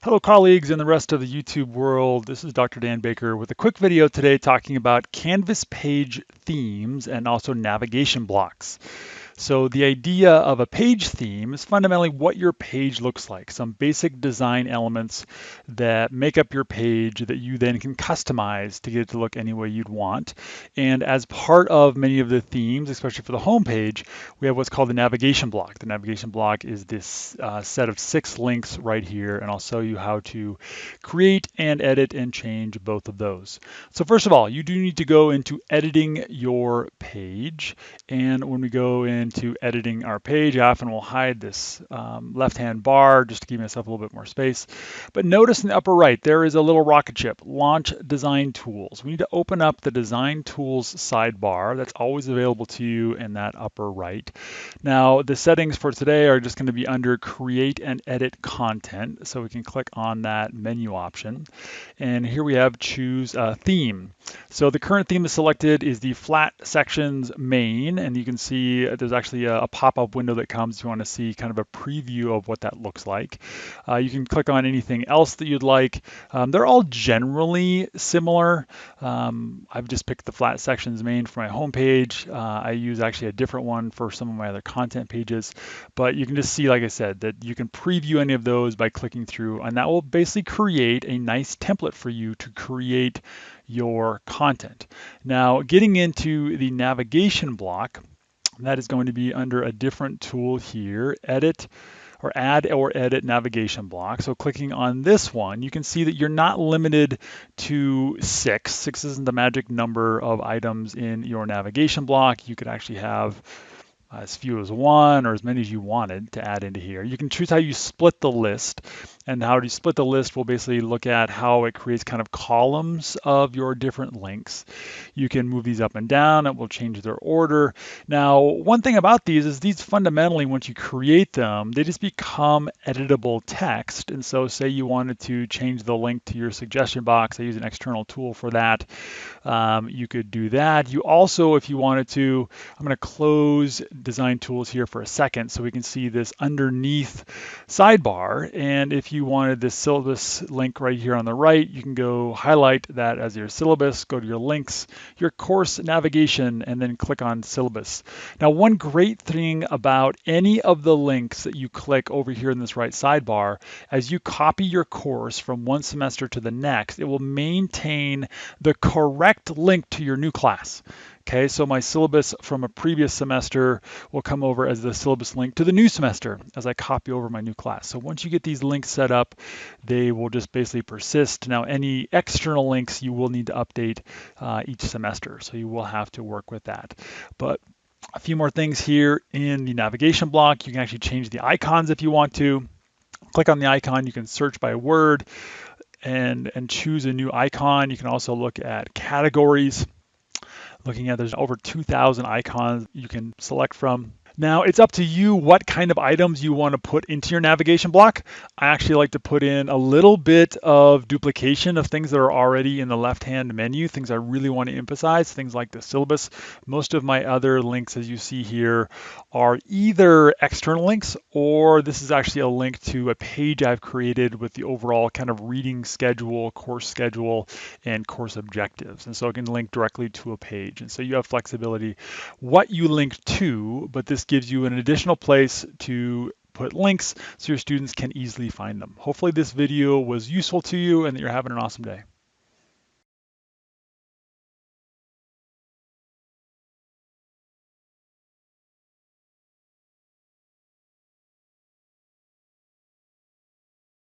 Hello colleagues and the rest of the YouTube world. This is Dr. Dan Baker with a quick video today talking about Canvas page themes and also navigation blocks. So the idea of a page theme is fundamentally what your page looks like, some basic design elements that make up your page that you then can customize to get it to look any way you'd want. And as part of many of the themes, especially for the home page, we have what's called the navigation block. The navigation block is this uh, set of six links right here, and I'll show you how to create and edit and change both of those. So first of all, you do need to go into editing your page. And when we go in into editing our page. I often will hide this um, left-hand bar just to give myself a little bit more space. But notice in the upper right, there is a little rocket ship, Launch Design Tools. We need to open up the Design Tools sidebar. That's always available to you in that upper right. Now, the settings for today are just going to be under Create and Edit Content. So we can click on that menu option. And here we have Choose a Theme. So the current theme is selected is the Flat Sections main. And you can see there's actually a, a pop-up window that comes if you want to see kind of a preview of what that looks like. Uh, you can click on anything else that you'd like. Um, they're all generally similar. Um, I've just picked the flat sections main for my home page. Uh, I use actually a different one for some of my other content pages, but you can just see, like I said, that you can preview any of those by clicking through, and that will basically create a nice template for you to create your content. Now, getting into the navigation block, that is going to be under a different tool here, edit or add or edit navigation block. So clicking on this one, you can see that you're not limited to six. Six isn't the magic number of items in your navigation block. You could actually have as few as one or as many as you wanted to add into here. You can choose how you split the list and how do you split the list will basically look at how it creates kind of columns of your different links. You can move these up and down, it will change their order. Now, one thing about these is these fundamentally, once you create them, they just become editable text. And so say you wanted to change the link to your suggestion box, I use an external tool for that. Um, you could do that. You also, if you wanted to, I'm gonna close design tools here for a second so we can see this underneath sidebar. And if you wanted this syllabus link right here on the right, you can go highlight that as your syllabus, go to your links, your course navigation, and then click on syllabus. Now, one great thing about any of the links that you click over here in this right sidebar, as you copy your course from one semester to the next, it will maintain the correct link to your new class. Okay, so my syllabus from a previous semester will come over as the syllabus link to the new semester as I copy over my new class. So once you get these links set up, they will just basically persist. Now, any external links you will need to update uh, each semester, so you will have to work with that. But a few more things here in the navigation block. You can actually change the icons if you want to. Click on the icon, you can search by word and, and choose a new icon. You can also look at categories looking at there's over 2,000 icons you can select from. Now it's up to you what kind of items you want to put into your navigation block. I actually like to put in a little bit of duplication of things that are already in the left-hand menu, things I really want to emphasize, things like the syllabus. Most of my other links, as you see here, are either external links or this is actually a link to a page I've created with the overall kind of reading schedule, course schedule, and course objectives. And so I can link directly to a page. And so you have flexibility what you link to, but this gives you an additional place to put links so your students can easily find them. Hopefully this video was useful to you and that you're having an awesome day.